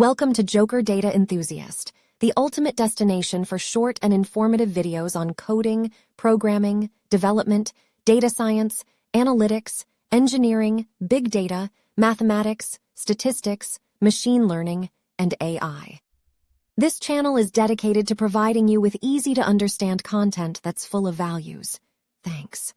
Welcome to Joker Data Enthusiast, the ultimate destination for short and informative videos on coding, programming, development, data science, analytics, engineering, big data, mathematics, statistics, machine learning, and AI. This channel is dedicated to providing you with easy to understand content that's full of values. Thanks.